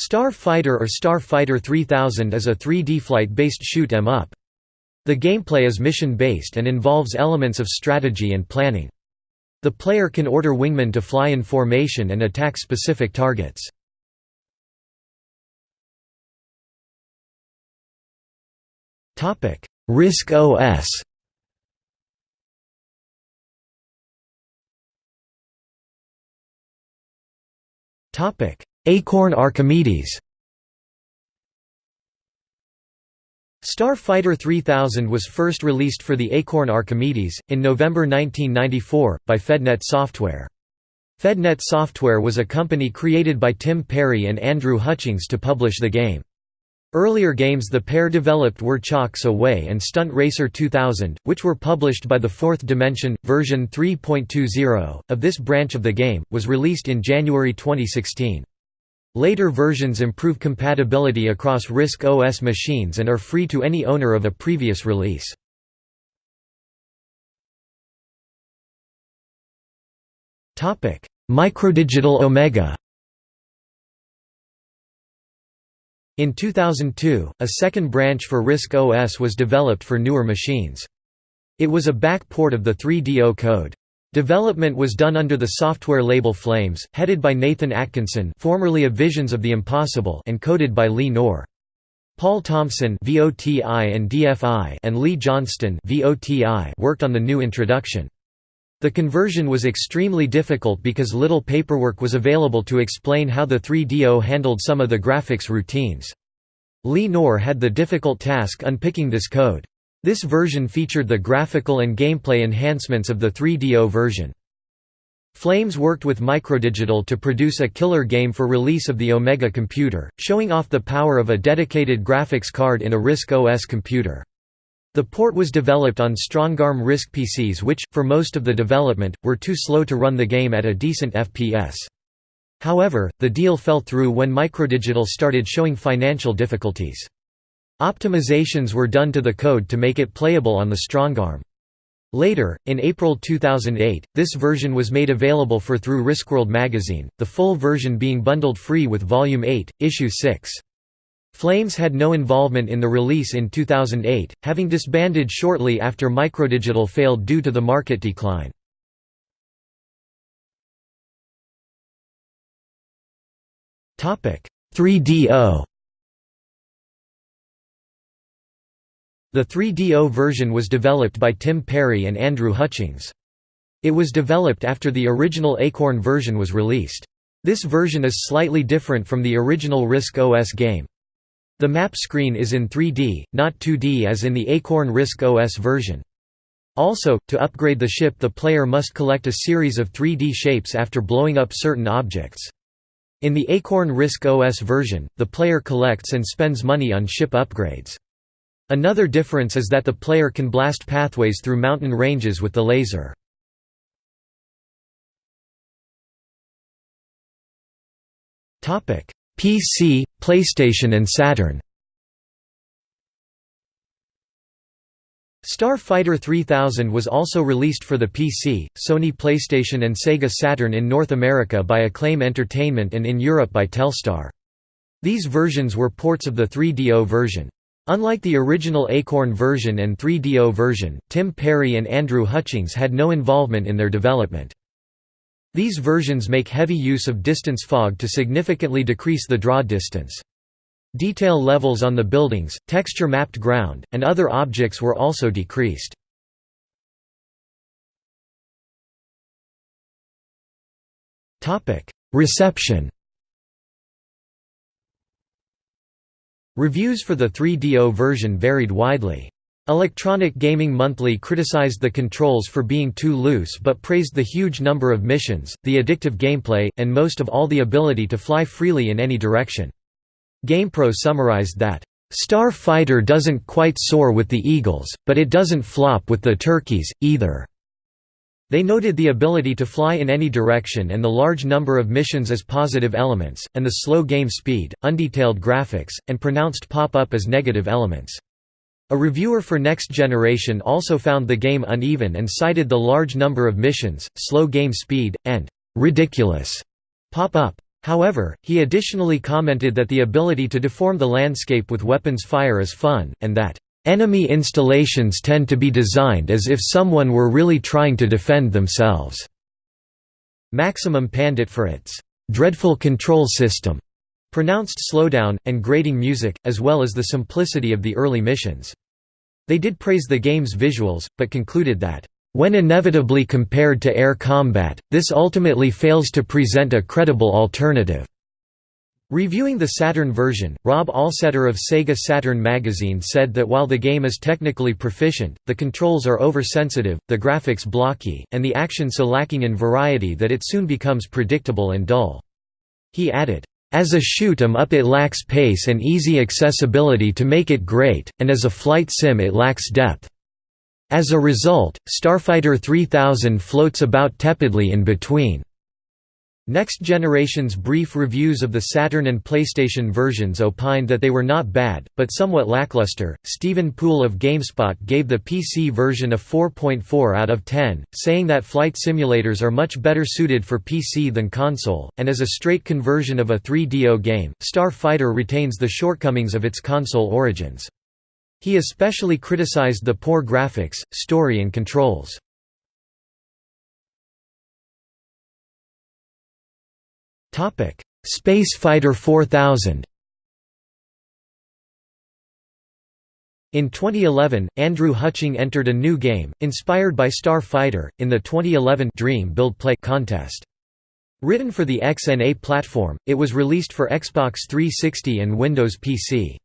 Star Fighter or Star Fighter 3000 is a 3D flight-based shoot 'em up. The gameplay is mission-based and involves elements of strategy and planning. The player can order wingmen to fly in formation and attack specific targets. RISC OS Acorn Archimedes Star Fighter 3000 was first released for the Acorn Archimedes, in November 1994, by FedNet Software. FedNet Software was a company created by Tim Parry and Andrew Hutchings to publish the game. Earlier games the pair developed were Chocks Away and Stunt Racer 2000, which were published by the Fourth Dimension. Version 3.20, of this branch of the game, was released in January 2016. Later versions improve compatibility across RISC OS machines and are free to any owner of a previous release. Microdigital Omega In 2002, a second branch for RISC OS was developed for newer machines. It was a back port of the 3DO code. Development was done under the software label Flames, headed by Nathan Atkinson formerly of Visions of the Impossible and coded by Lee Noar. Paul Thompson VOTI and, DFI and Lee Johnston VOTI worked on the new introduction. The conversion was extremely difficult because little paperwork was available to explain how the 3DO handled some of the graphics routines. Lee Noar had the difficult task unpicking this code. This version featured the graphical and gameplay enhancements of the 3DO version. Flames worked with Microdigital to produce a killer game for release of the Omega computer, showing off the power of a dedicated graphics card in a RISC OS computer. The port was developed on Strongarm RISC PCs which, for most of the development, were too slow to run the game at a decent FPS. However, the deal fell through when Microdigital started showing financial difficulties. Optimizations were done to the code to make it playable on the Strongarm. Later, in April 2008, this version was made available for through RISCWorld magazine, the full version being bundled free with Volume 8, Issue 6. Flames had no involvement in the release in 2008, having disbanded shortly after Microdigital failed due to the market decline. Topic 3DO The 3DO version was developed by Tim Parry and Andrew Hutchings. It was developed after the original Acorn version was released. This version is slightly different from the original RISC OS game. The map screen is in 3D, not 2D as in the Acorn RISC OS version. Also, to upgrade the ship the player must collect a series of 3D shapes after blowing up certain objects. In the Acorn RISC OS version, the player collects and spends money on ship upgrades. Another difference is that the player can blast pathways through mountain ranges with the laser. PC, PlayStation and Saturn Star Fighter 3000 was also released for the PC, Sony PlayStation and Sega Saturn in North America by Acclaim Entertainment and in Europe by Telstar. These versions were ports of the 3DO version. Unlike the original Acorn version and 3DO version, Tim Parry and Andrew Hutchings had no involvement in their development. These versions make heavy use of distance fog to significantly decrease the draw distance. Detail levels on the buildings, texture-mapped ground, and other objects were also decreased. Reception Reviews for the 3DO version varied widely. Electronic Gaming Monthly criticized the controls for being too loose but praised the huge number of missions, the addictive gameplay, and most of all the ability to fly freely in any direction. GamePro summarized that, "...Star Fighter doesn't quite soar with the eagles, but it doesn't flop with the turkeys, either." They noted the ability to fly in any direction and the large number of missions as positive elements, and the slow game speed, undetailed graphics, and pronounced pop-up as negative elements. A reviewer for Next Generation also found the game uneven and cited the large number of missions, slow game speed, and ridiculous pop-up. However, he additionally commented that the ability to deform the landscape with weapons fire is fun, and that, "...enemy installations tend to be designed as if someone were really trying to defend themselves." Maximum panned it for its "...dreadful control system." pronounced slowdown, and grating music, as well as the simplicity of the early missions. They did praise the game's visuals, but concluded that, "...when inevitably compared to air combat, this ultimately fails to present a credible alternative." Reviewing the Saturn version, Rob Allsetter of Sega Saturn magazine said that while the game is technically proficient, the controls are oversensitive, the graphics blocky, and the action so lacking in variety that it soon becomes predictable and dull. He added, as a shoot 'em up it lacks pace and easy accessibility to make it great, and as a flight sim it lacks depth. As a result, Starfighter 3000 floats about tepidly in between. Next Generation's brief reviews of the Saturn and PlayStation versions opined that they were not bad, but somewhat lackluster. Stephen Poole of GameSpot gave the PC version a 4.4 out of 10, saying that flight simulators are much better suited for PC than console, and as a straight conversion of a 3DO game, Star Fighter retains the shortcomings of its console origins. He especially criticized the poor graphics, story and controls. Space Fighter 4000 In 2011, Andrew Hutching entered a new game, inspired by Star Fighter, in the 2011 Dream Build Play contest. Written for the XNA platform, it was released for Xbox 360 and Windows PC.